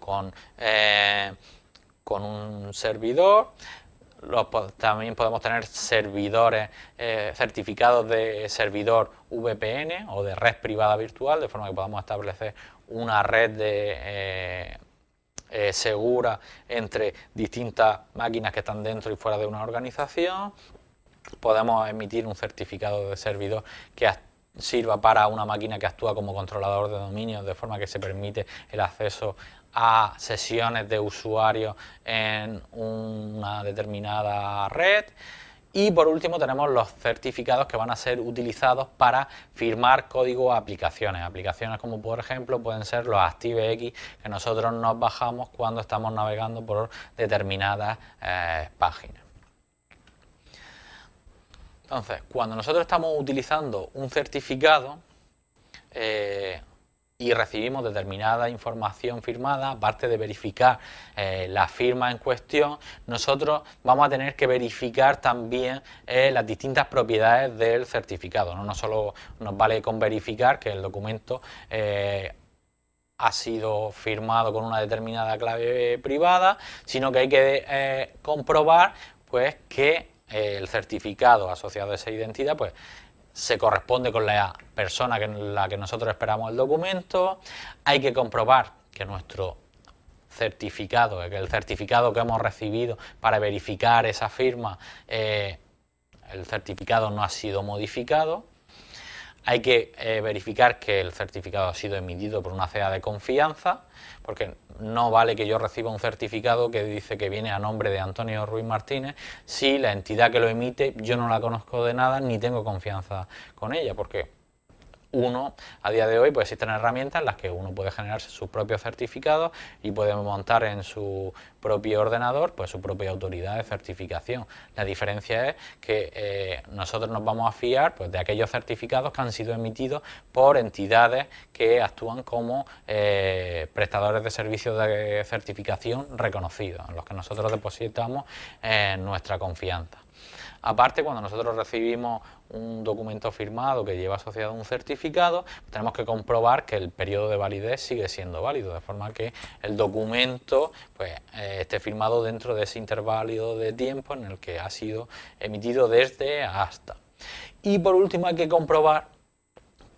con, eh, con un servidor, también podemos tener servidores, eh, certificados de servidor VPN o de red privada virtual, de forma que podamos establecer una red de, eh, segura entre distintas máquinas que están dentro y fuera de una organización. Podemos emitir un certificado de servidor que sirva para una máquina que actúa como controlador de dominio, de forma que se permite el acceso a sesiones de usuarios en una determinada red. Y por último tenemos los certificados que van a ser utilizados para firmar código a aplicaciones. Aplicaciones como por ejemplo pueden ser los ActiveX que nosotros nos bajamos cuando estamos navegando por determinadas eh, páginas. Entonces, cuando nosotros estamos utilizando un certificado, eh, y recibimos determinada información firmada, aparte de verificar eh, la firma en cuestión, nosotros vamos a tener que verificar también eh, las distintas propiedades del certificado. ¿no? solo nos vale con verificar que el documento eh, ha sido firmado con una determinada clave privada, sino que hay que comprobar pues, que el certificado asociado a esa identidad pues, se corresponde con la persona en la que nosotros esperamos el documento, hay que comprobar que nuestro certificado, que el certificado que hemos recibido para verificar esa firma, eh, el certificado no ha sido modificado, hay que eh, verificar que el certificado ha sido emitido por una CEA de confianza, porque no vale que yo reciba un certificado que dice que viene a nombre de Antonio Ruiz Martínez. Si la entidad que lo emite yo no la conozco de nada ni tengo confianza con ella, porque uno, a día de hoy, pues existen herramientas en las que uno puede generarse sus propios certificados y puede montar en su propio ordenador pues su propia autoridad de certificación. La diferencia es que eh, nosotros nos vamos a fiar pues, de aquellos certificados que han sido emitidos por entidades que actúan como eh, prestadores de servicios de certificación reconocidos, en los que nosotros depositamos eh, nuestra confianza. Aparte, cuando nosotros recibimos un documento firmado que lleva asociado un certificado, tenemos que comprobar que el periodo de validez sigue siendo válido, de forma que el documento pues, eh, esté firmado dentro de ese intervalo de tiempo en el que ha sido emitido desde hasta. Y por último hay que comprobar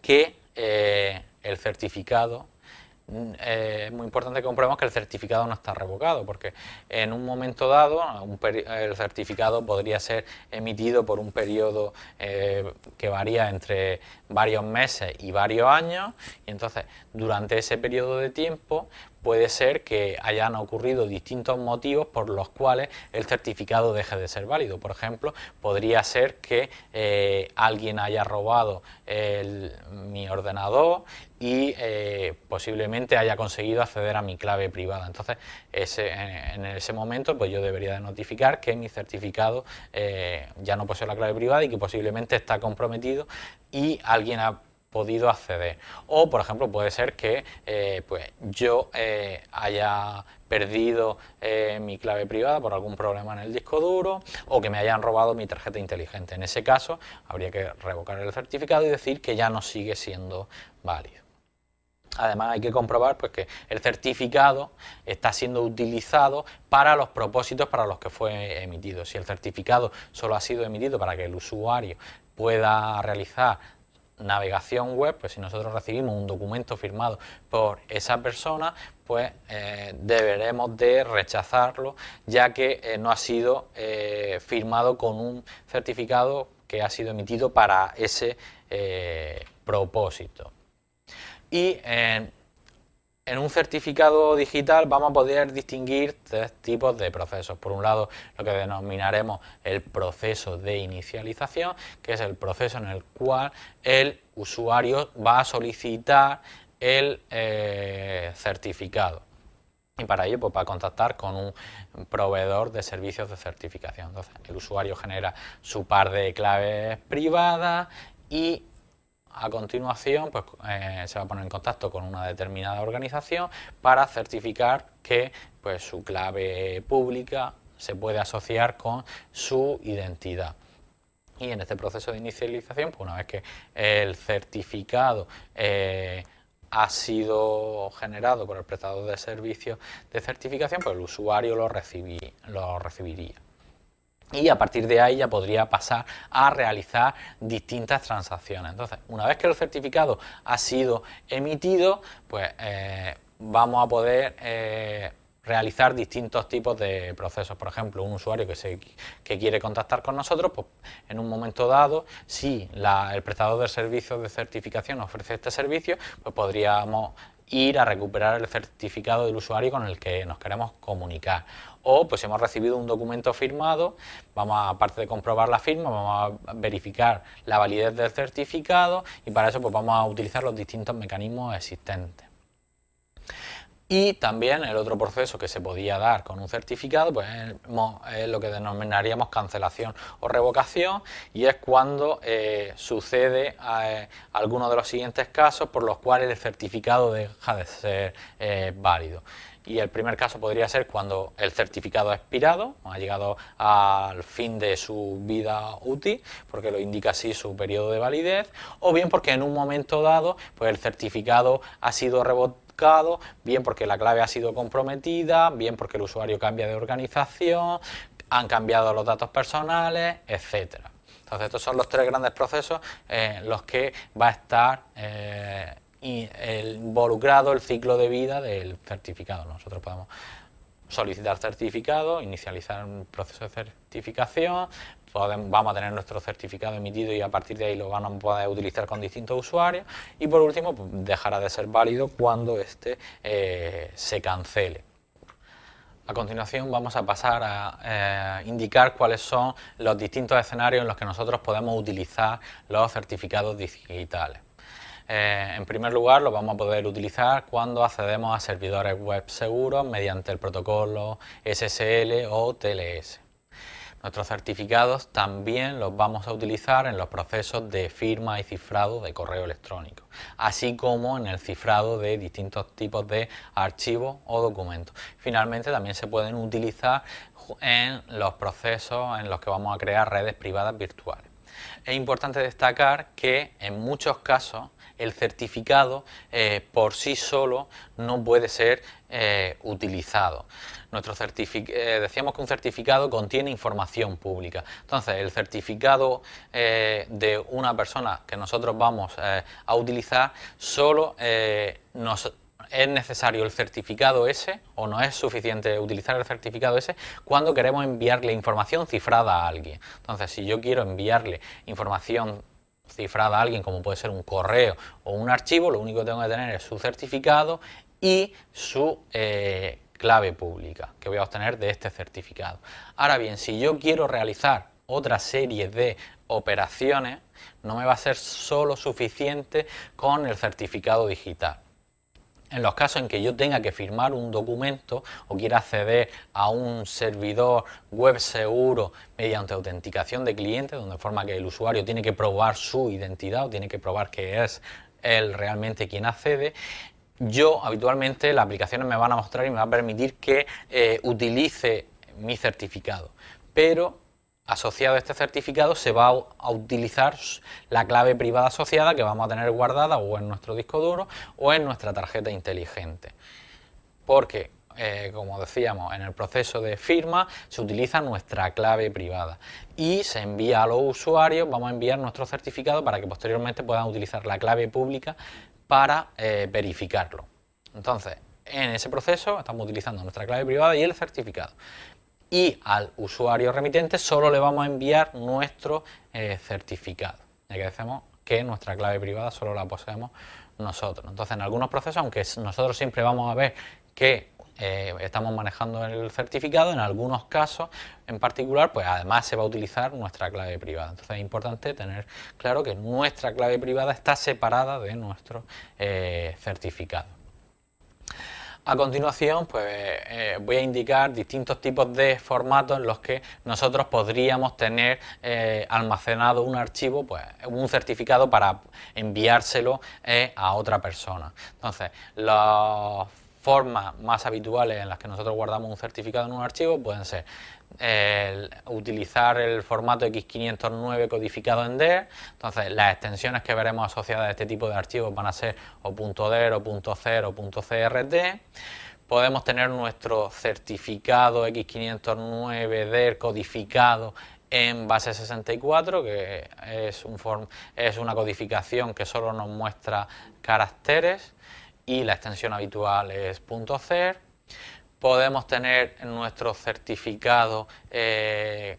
que eh, el certificado eh, es muy importante que comprobemos que el certificado no está revocado, porque en un momento dado el certificado podría ser emitido por un periodo eh, que varía entre varios meses y varios años, y entonces durante ese periodo de tiempo puede ser que hayan ocurrido distintos motivos por los cuales el certificado deje de ser válido. Por ejemplo, podría ser que eh, alguien haya robado mi ordenador y eh, posiblemente haya conseguido acceder a mi clave privada. Entonces, en, ese momento pues yo debería de notificar que mi certificado eh, ya no posee la clave privada y que posiblemente está comprometido y alguien ha podido acceder. O, por ejemplo, puede ser que eh, pues, yo eh, haya perdido eh, mi clave privada por algún problema en el disco duro o que me hayan robado mi tarjeta inteligente. En ese caso, habría que revocar el certificado y decir que ya no sigue siendo válido. Además hay que comprobar pues, que el certificado está siendo utilizado para los propósitos para los que fue emitido. Si el certificado solo ha sido emitido para que el usuario pueda realizar navegación web, pues si nosotros recibimos un documento firmado por esa persona, pues eh, deberemos de rechazarlo, ya que eh, no ha sido eh, firmado con un certificado que ha sido emitido para ese propósito. En un certificado digital vamos a poder distinguir tres tipos de procesos. Por un lado, lo que denominaremos el proceso de inicialización, que es el proceso en el cual el usuario va a solicitar el eh, certificado. Y para ello pues, va a contactar con un proveedor de servicios de certificación. Entonces, el usuario genera su par de claves privadas y a continuación pues, eh, se va a poner en contacto con una determinada organización para certificar que pues, su clave pública se puede asociar con su identidad. Y en este proceso de inicialización, pues una vez que el certificado eh, ha sido generado por el prestador de servicios de certificación, pues el usuario lo, lo recibiría. Y a partir de ahí ya podría pasar a realizar distintas transacciones. Entonces, una vez que el certificado ha sido emitido, pues eh, vamos a poder eh, realizar distintos tipos de procesos. Por ejemplo, un usuario que, se, que quiere contactar con nosotros, pues en un momento dado, si el prestador de servicios de certificación ofrece este servicio, pues podríamos ir a recuperar el certificado del usuario con el que nos queremos comunicar. O pues hemos recibido un documento firmado, vamos a, aparte de comprobar la firma, vamos a verificar la validez del certificado y para eso pues vamos a utilizar los distintos mecanismos existentes. Y también el otro proceso que se podía dar con un certificado pues es lo que denominaríamos cancelación o revocación y es cuando eh, sucede eh, alguno de los siguientes casos por los cuales el certificado deja de ser eh, válido. Y el primer caso podría ser cuando el certificado ha expirado, ha llegado al fin de su vida útil, porque lo indica así su periodo de validez, o bien porque en un momento dado pues el certificado ha sido bien porque la clave ha sido comprometida, bien porque el usuario cambia de organización, han cambiado los datos personales, etcétera. Entonces estos son los tres grandes procesos en los que va a estar eh, involucrado el ciclo de vida del certificado. Nosotros podemos solicitar certificado, inicializar un proceso de certificación, vamos a tener nuestro certificado emitido y a partir de ahí lo vamos a poder utilizar con distintos usuarios y por último pues, dejará de ser válido cuando este eh, se cancele. A continuación vamos a pasar a eh, indicar cuáles son los distintos escenarios en los que nosotros podemos utilizar los certificados digitales. Eh, en primer lugar, lo vamos a poder utilizar cuando accedemos a servidores web seguros mediante el protocolo SSL o TLS. Nuestros certificados también los vamos a utilizar en los procesos de firma y cifrado de correo electrónico, así como en el cifrado de distintos tipos de archivos o documentos. Finalmente también se pueden utilizar en los procesos en los que vamos a crear redes privadas virtuales. Es importante destacar que en muchos casos el certificado eh, por sí solo no puede ser eh, utilizado. Nuestro eh, decíamos que un certificado contiene información pública. Entonces, el certificado de una persona que nosotros vamos a utilizar solo nos es necesario el certificado ese o no es suficiente utilizar el certificado ese cuando queremos enviarle información cifrada a alguien. Entonces, si yo quiero enviarle información cifrada a alguien, como puede ser un correo o un archivo, lo único que tengo que tener es su certificado y su eh, clave pública que voy a obtener de este certificado. Ahora bien, si yo quiero realizar otra serie de operaciones, no me va a ser solo suficiente con el certificado digital en los casos en que yo tenga que firmar un documento o quiera acceder a un servidor web seguro mediante autenticación de cliente, donde forma que el usuario tiene que probar su identidad o tiene que probar que es él realmente quien accede, yo habitualmente las aplicaciones me van a mostrar y me va a permitir que eh, utilice mi certificado, pero asociado a este certificado se va a utilizar la clave privada asociada que vamos a tener guardada o en nuestro disco duro o en nuestra tarjeta inteligente. Porque, eh, como decíamos, en el proceso de firma se utiliza nuestra clave privada y se envía a los usuarios, vamos a enviar nuestro certificado para que posteriormente puedan utilizar la clave pública para eh, verificarlo. Entonces, en ese proceso estamos utilizando nuestra clave privada y el certificado y al usuario remitente solo le vamos a enviar nuestro eh, certificado. Ya que decimos que nuestra clave privada solo la poseemos nosotros. Entonces, en algunos procesos, aunque nosotros siempre vamos a ver que eh, estamos manejando el certificado, en algunos casos en particular, pues además se va a utilizar nuestra clave privada. Entonces es importante tener claro que nuestra clave privada está separada de nuestro eh, certificado. A continuación, pues eh, voy a indicar distintos tipos de formatos en los que nosotros podríamos tener almacenado un archivo, pues un certificado para enviárselo a otra persona. Entonces, los formas más habituales en las que nosotros guardamos un certificado en un archivo pueden ser utilizar el formato X509 codificado en DER, entonces las extensiones que veremos asociadas a este tipo de archivos van a ser o .DER o .CER o .CRT, podemos tener nuestro certificado X509 DER codificado en base 64, que es, un es una codificación que solo nos muestra caracteres y la extensión habitual es .cer. Podemos tener nuestro certificado eh,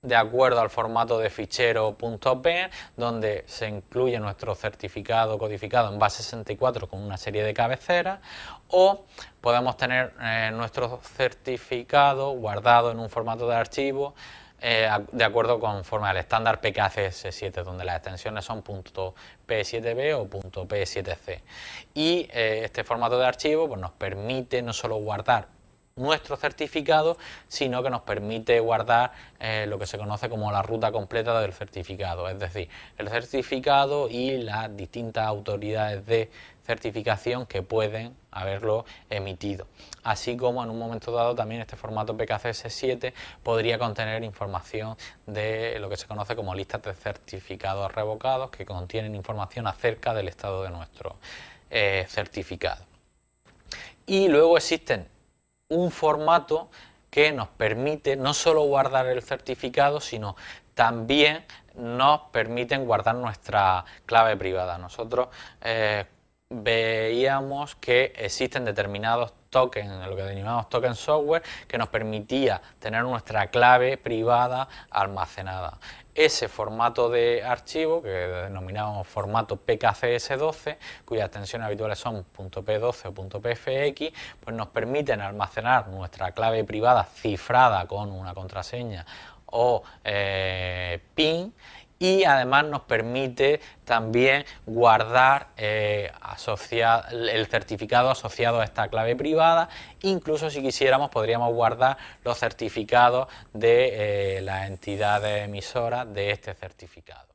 de acuerdo al formato de fichero .p, donde se incluye nuestro certificado codificado en base 64 con una serie de cabeceras, o podemos tener eh, nuestro certificado guardado en un formato de archivo eh, de acuerdo conforme al estándar PKCS7, donde las extensiones son .p7b o .p7c. Y eh, este formato de archivo pues, nos permite no solo guardar nuestro certificado, sino que nos permite guardar eh, lo que se conoce como la ruta completa del certificado, es decir, el certificado y las distintas autoridades de certificación que pueden haberlo emitido. Así como en un momento dado también este formato PKCS7 podría contener información de lo que se conoce como listas de certificados revocados que contienen información acerca del estado de nuestro eh, certificado. Y luego existen un formato que nos permite no solo guardar el certificado, sino también nos permiten guardar nuestra clave privada. Nosotros eh, veíamos que existen determinados tokens, lo que denominamos token software, que nos permitía tener nuestra clave privada almacenada. Ese formato de archivo, que denominamos formato PKCS12, cuyas extensiones habituales son .p12 o .pfx, pues nos permiten almacenar nuestra clave privada cifrada con una contraseña o eh, PIN y además nos permite también guardar eh, el certificado asociado a esta clave privada, incluso si quisiéramos podríamos guardar los certificados de eh, las entidades emisoras de este certificado.